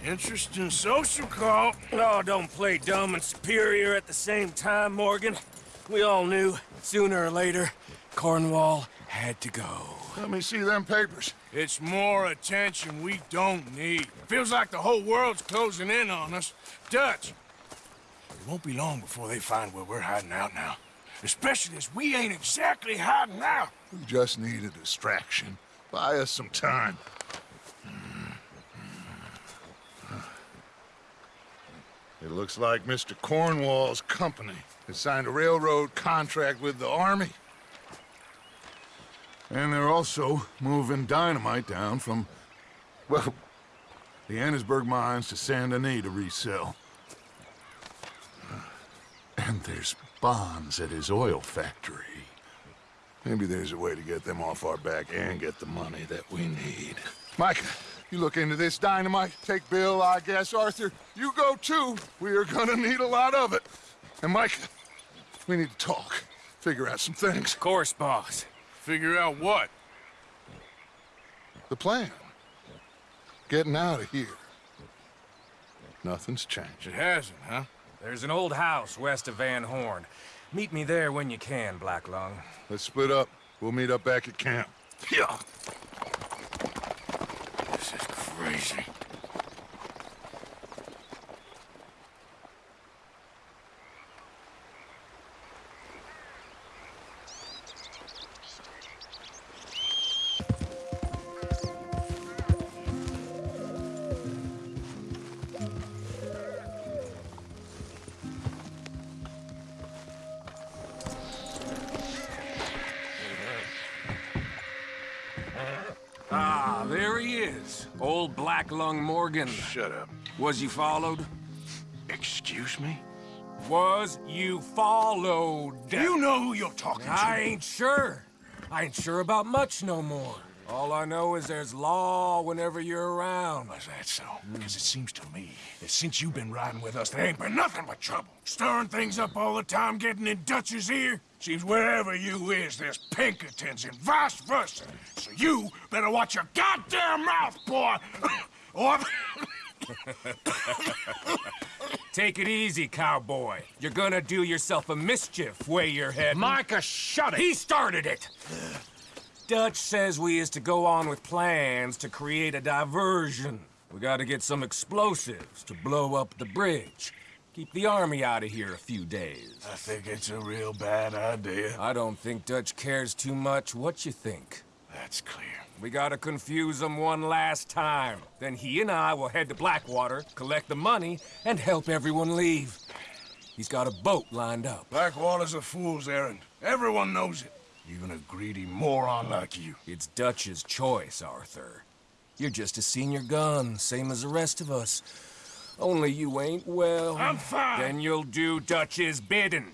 Interesting social call. Oh, don't play dumb and superior at the same time, Morgan. We all knew, sooner or later, Cornwall had to go. Let me see them papers. It's more attention we don't need. Feels like the whole world's closing in on us. Dutch, it won't be long before they find where we're hiding out now. Especially as we ain't exactly hiding out. We just need a distraction. Buy us some time. It looks like Mr. Cornwall's company has signed a railroad contract with the Army. And they're also moving dynamite down from, well, the Annesburg mines to Saint Denis to resell. And there's bonds at his oil factory. Maybe there's a way to get them off our back and get the money that we need. Micah, you look into this dynamite. Take Bill, I guess. Arthur, you go too. We are gonna need a lot of it. And Micah, we need to talk. Figure out some things. Of course, boss. Figure out what? The plan. Getting out of here. Nothing's changed. It hasn't, huh? There's an old house west of Van Horn. Meet me there when you can, Black Lung. Let's split up. We'll meet up back at camp. Yeah. Crazy. Lung Morgan. Shut up. Was you followed? Excuse me? Was you followed? You know who you're talking to. I ain't sure. I ain't sure about much no more. All I know is there's law whenever you're around. Is that so? Because it seems to me that since you've been riding with us, there ain't been nothing but trouble. Stirring things up all the time, getting in Dutch's ear. Seems wherever you is, there's Pinkertons and vice versa. So you better watch your goddamn mouth, boy! [laughs] or... Take it easy, cowboy. You're gonna do yourself a mischief way you're heading. Micah, shut it! He started it! Dutch says we is to go on with plans to create a diversion. We gotta get some explosives to blow up the bridge. Keep the army out of here a few days. I think it's a real bad idea. I don't think Dutch cares too much what you think. That's clear. We gotta confuse him one last time. Then he and I will head to Blackwater, collect the money, and help everyone leave. He's got a boat lined up. Blackwater's a fool's errand. Everyone knows it. Even a greedy moron like you. It's Dutch's choice, Arthur. You're just a senior gun, same as the rest of us. Only you ain't well. I'm fine. Then you'll do Dutch's bidding,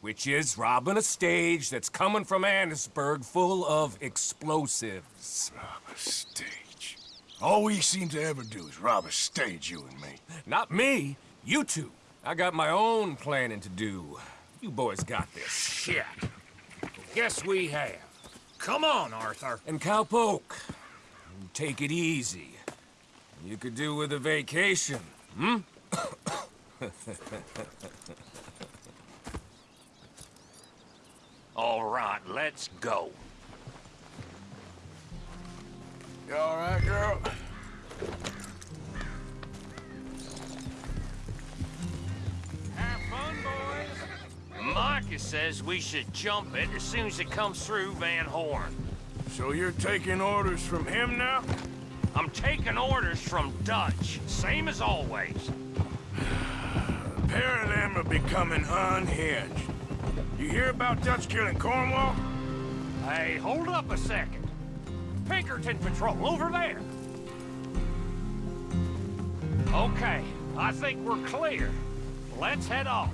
which is robbing a stage that's coming from Annesburg full of explosives. Rob a stage. All we seem to ever do is rob a stage, you and me. Not me, you two. I got my own planning to do. You boys got this. Shit. Guess we have. Come on, Arthur. And Cowpoke, take it easy. You could do with a vacation, hmm? [coughs] [laughs] All right, let's go. You all right, girl? Have fun, boys. Micah says we should jump it as soon as it comes through Van Horn. So you're taking orders from him now? I'm taking orders from Dutch, same as always. [sighs] A pair of them are becoming unhinged. You hear about Dutch killing Cornwall? Hey, hold up a second. Pinkerton Patrol, over there. Okay, I think we're clear. Let's head off.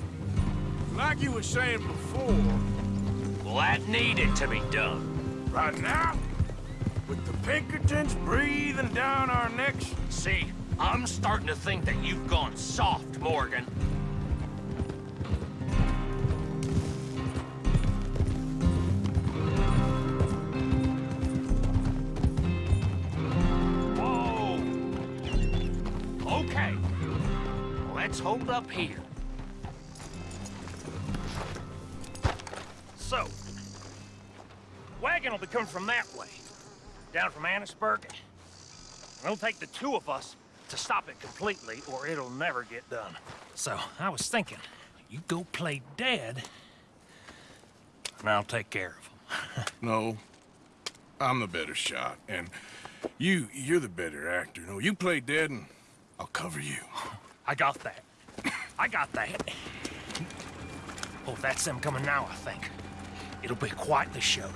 Like you were saying before, Well, that needed to be done. right now, with the Pinkertons breathing down our necks, See, I'm starting to think that you've gone soft, Morgan. Let's hold up here. So, wagon will be coming from that way, down from Annesburg. It'll take the two of us to stop it completely, or it'll never get done. So, I was thinking, you go play dead, and I'll take care of him. [laughs] no, I'm the better shot, and you, you're the better actor. No, you play dead, and I'll cover you. [laughs] I got that. I got that. Oh, that's them coming now, I think. It'll be quite the show.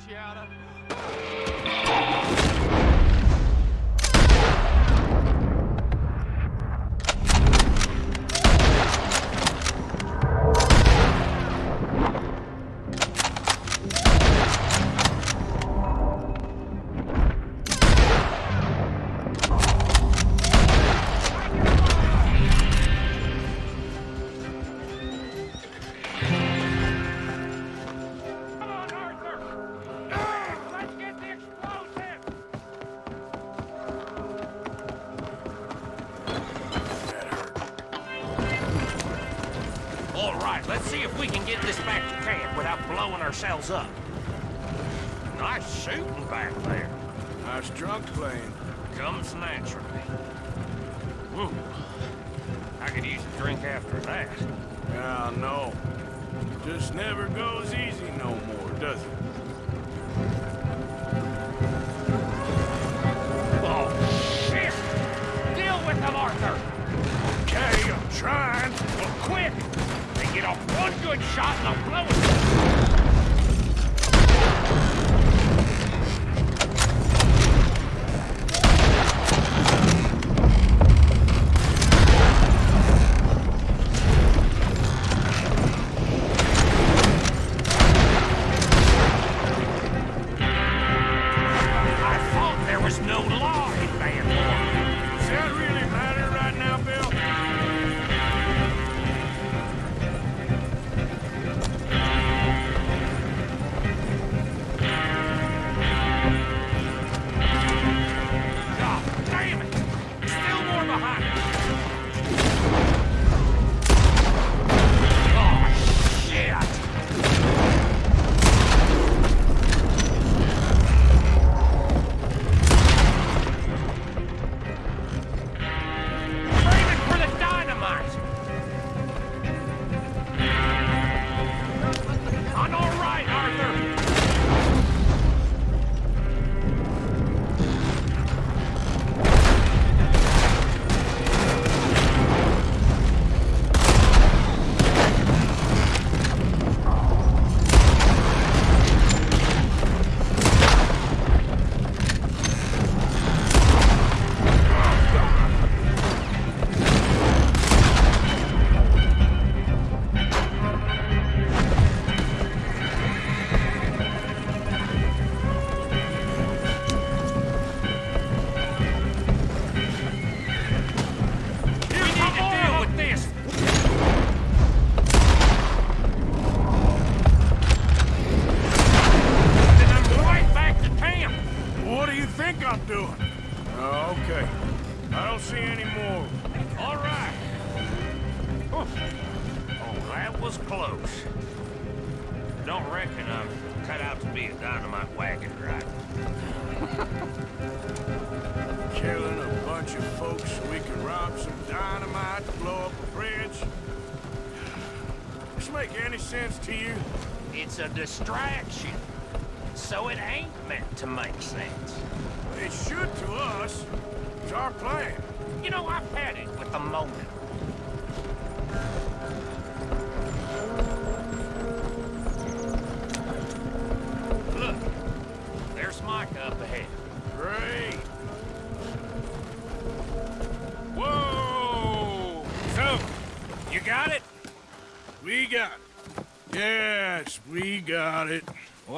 Cacciata. ourselves up. Nice shooting back there. Nice drunk playing. Comes natural.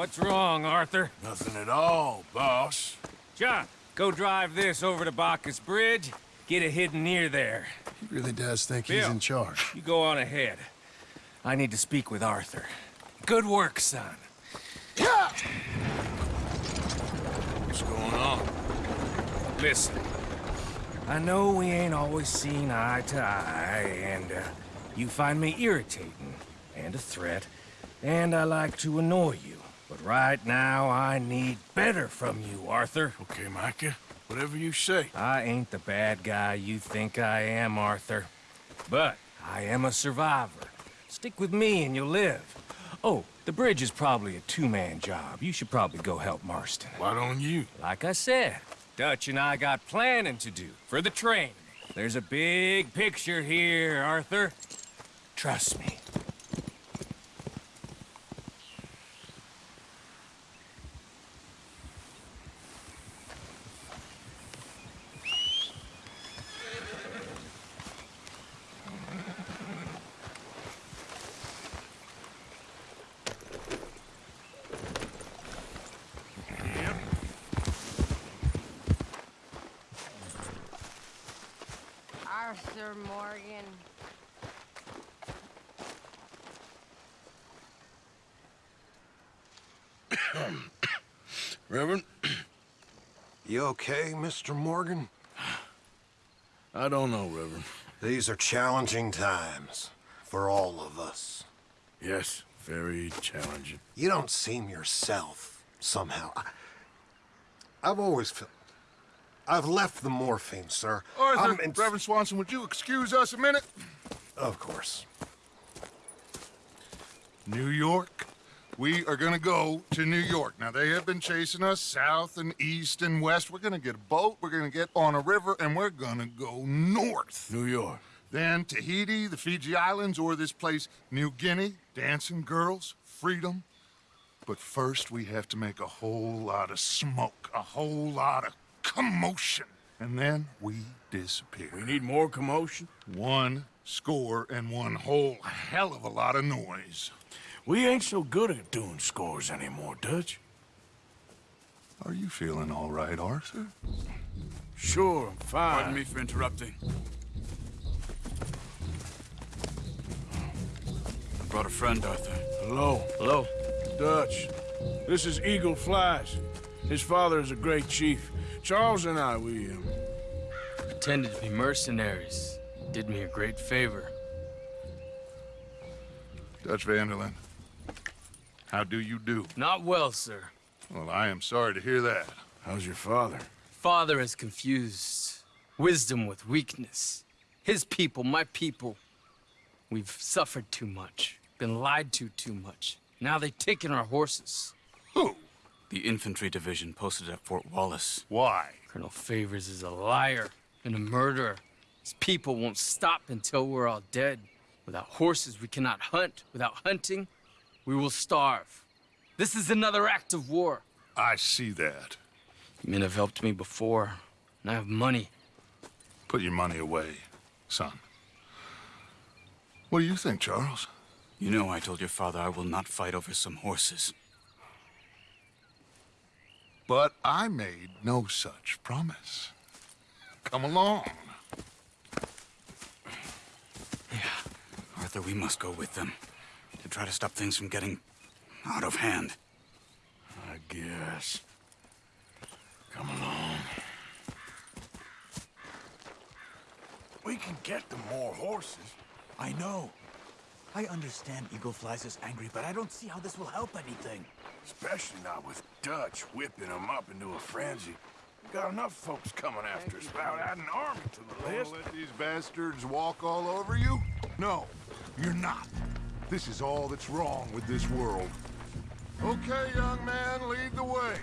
What's wrong, Arthur? Nothing at all, boss. John, go drive this over to Bacchus Bridge. Get it hidden near there. He really does think Bill, he's in charge. You go on ahead. I need to speak with Arthur. Good work, son. What's going on? Listen, I know we ain't always seen eye to eye, and uh, you find me irritating and a threat, and I like to annoy you. But right now, I need better from you, Arthur. Okay, Micah. Whatever you say. I ain't the bad guy you think I am, Arthur. But I am a survivor. Stick with me and you'll live. Oh, the bridge is probably a two-man job. You should probably go help Marston. Why don't you? Like I said, Dutch and I got planning to do for the train. There's a big picture here, Arthur. Trust me. Arthur Morgan. Reverend? You okay, Mr. Morgan? I don't know, Reverend. These are challenging times for all of us. Yes, very challenging. You don't seem yourself, somehow. I, I've always felt... I've left the morphine, sir. Arthur, I'm in- Reverend Swanson, would you excuse us a minute? Of course. New York. We are gonna go to New York. Now, they have been chasing us south and east and west. We're gonna get a boat, we're gonna get on a river, and we're gonna go north. New York. Then Tahiti, the Fiji Islands, or this place, New Guinea, dancing girls, freedom. But first, we have to make a whole lot of smoke, a whole lot of commotion. And then we disappear. We need more commotion? One score and one whole hell of a lot of noise. We ain't so good at doing scores anymore, Dutch. Are you feeling all right, Arthur? Sure, I'm fine. Pardon me for interrupting. I brought a friend, Arthur. Hello. Hello. Dutch. This is Eagle Flies. His father is a great chief. Charles and I, we, um... Pretended to be mercenaries. Did me a great favor. Dutch Van der Linde, how do you do? Not well, sir. Well, I am sorry to hear that. How's your father? Father has confused wisdom with weakness. His people, my people. We've suffered too much, been lied to too much. Now they've taken our horses. Who? The infantry division posted at Fort Wallace. Why? Colonel Favors is a liar and a murderer. His people won't stop until we're all dead. Without horses, we cannot hunt. Without hunting, we will starve. This is another act of war. I see that. You Men have helped me before, and I have money. Put your money away, son. What do you think, Charles? You know I told your father I will not fight over some horses. But I made no such promise. Come along. Yeah. Arthur, we must go with them to try to stop things from getting out of hand. I guess. Come along. We can get them more horses. I know. I understand Eagle Flies is angry, but I don't see how this will help anything. Especially not with Dutch whipping them up into a frenzy. We got enough folks coming after us without adding army to the Gonna list. let these bastards walk all over you? No, you're not. This is all that's wrong with this world. Okay, young man, lead the way.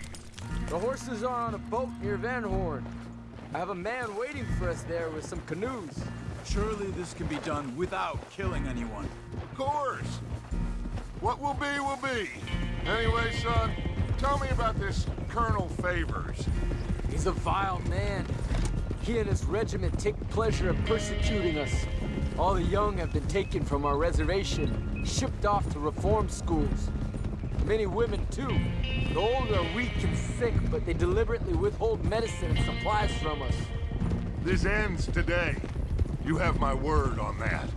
The horses are on a boat near Van Horn. I have a man waiting for us there with some canoes. Surely this can be done without killing anyone. Of course. What will be, will be. Anyway, son, tell me about this Colonel Favors. He's a vile man. He and his regiment take pleasure in persecuting us. All the young have been taken from our reservation, shipped off to reform schools. many women, too. The old are weak and sick, but they deliberately withhold medicine and supplies from us. This ends today. You have my word on that.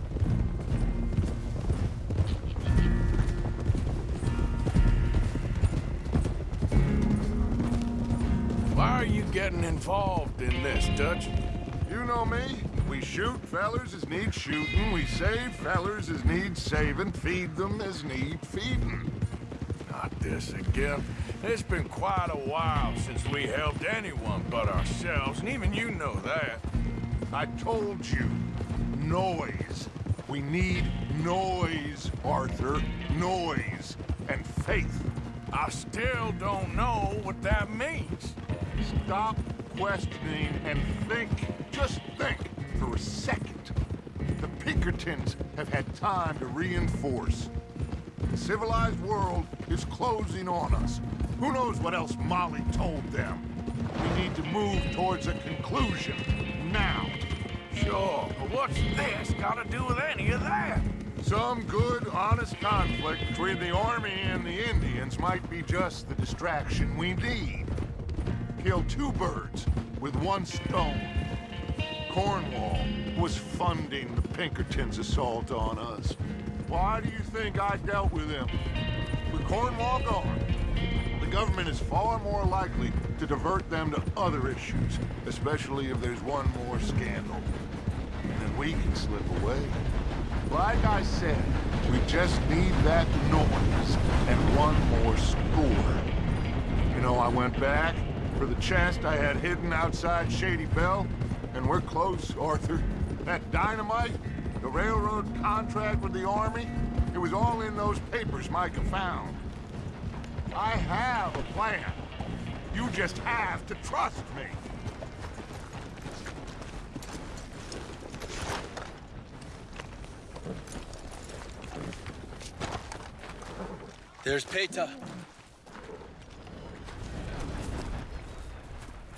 Why are you getting involved in this, Dutch? You know me. We shoot fellers as need shooting. We save fellers as need saving. Feed them as need feeding. Not this again. It's been quite a while since we helped anyone but ourselves, and even you know that. I told you. Noise. We need noise, Arthur. Noise. And faith. I still don't know what that means. Stop questioning and think. Just think for a second. The Pinkertons have had time to reinforce. The civilized world is closing on us. Who knows what else Molly told them? We need to move towards a conclusion. Now. Sure, but what's this got to do with any of that? Some good, honest conflict between the Army and the Indians might be just the distraction we need. Kill two birds with one stone. Cornwall was funding the Pinkertons' assault on us. Why do you think I dealt with him? With Cornwall gone, the government is far more likely to divert them to other issues, especially if there's one more scandal. Then we can slip away. Like I said, we just need that noise and one more score. You know, I went back for the chest I had hidden outside Shady Belle, and we're close, Arthur. That dynamite, the railroad contract with the Army, it was all in those papers Micah found. I have a plan. You just have to trust me. There's Paytah.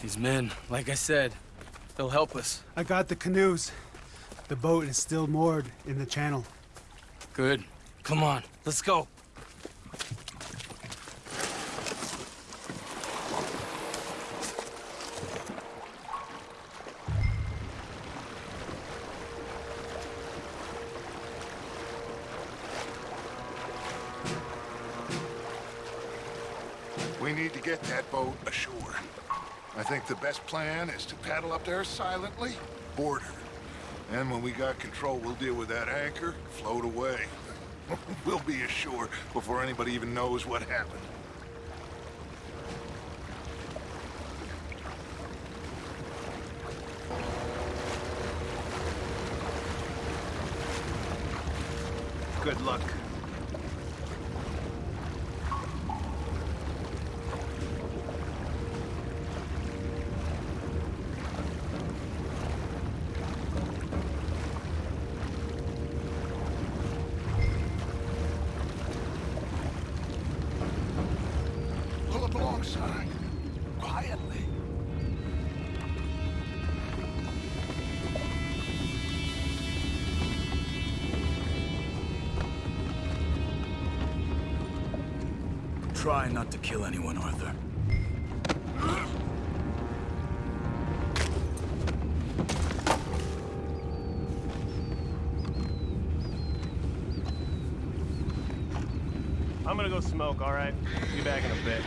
These men, like I said, they'll help us. I got the canoes. The boat is still moored in the channel. Good. Come on, let's go. Plan is to paddle up there silently, board her. And when we got control, we'll deal with that anchor, float away. [laughs] we'll be ashore before anybody even knows what happened. Good luck. Try not to kill anyone, Arthur. I'm gonna go smoke, all right? Be back in a bit.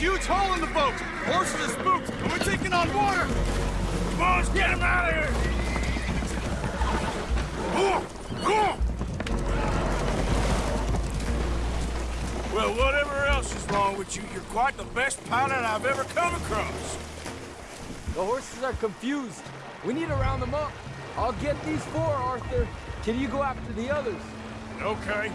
Huge hole in the boat. Horses are spooked, and we're taking on water. Boys, get him out of here! Well, whatever else is wrong with you, you're quite the best pilot I've ever come across. The horses are confused. We need to round them up. I'll get these four, Arthur. Can you go after the others? Okay.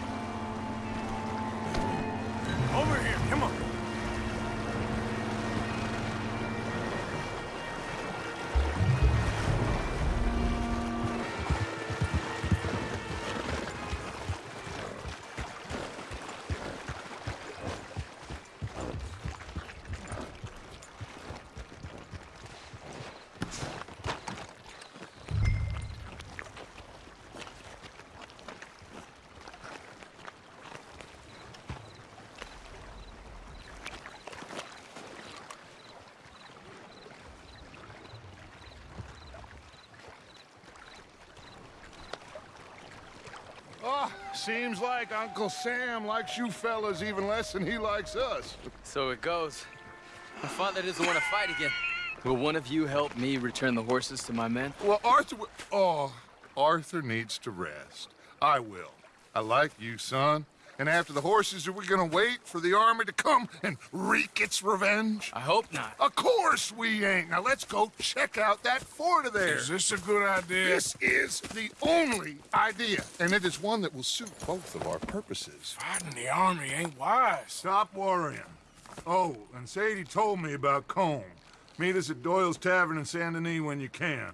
Seems like Uncle Sam likes you fellas even less than he likes us. So it goes. My father doesn't want to fight again. Will one of you help me return the horses to my men? Well, Arthur... Oh, Arthur needs to rest. I will. I like you, son. And after the horses, are we gonna wait for the army to come and wreak its revenge? I hope not. Of course we ain't. Now let's go check out that fort of theirs. Is this a good idea? This is the only idea, and it is one that will suit both of our purposes. Fighting the army ain't wise. Stop worrying. Oh, and Sadie told me about Colm. Meet us at Doyle's Tavern in Saint Denis when you can.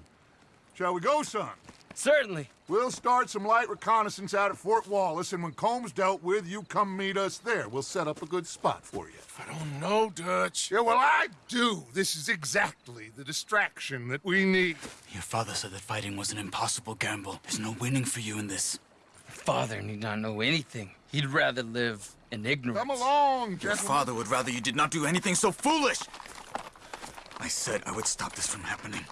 Shall we go, son? Certainly. We'll start some light reconnaissance out at Fort Wallace, and when Colm's dealt with, you come meet us there. We'll set up a good spot for you. I don't know, Dutch. Yeah, well, I do. This is exactly the distraction that we need. Your father said that fighting was an impossible gamble. There's no winning for you in this. Father need not know anything. He'd rather live in ignorance. Come along, gentlemen. Your father would rather you did not do anything so foolish. I said I would stop this from happening.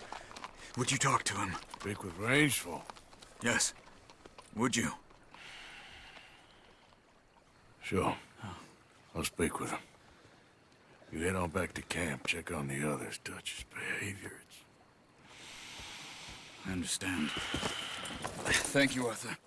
Would you talk to him? Speak with Rains Fall. Yes. Would you? Sure. I'll speak with him. You head on back to camp, check on the others, Dutch's behavior. It's... I understand. Thank you, Arthur.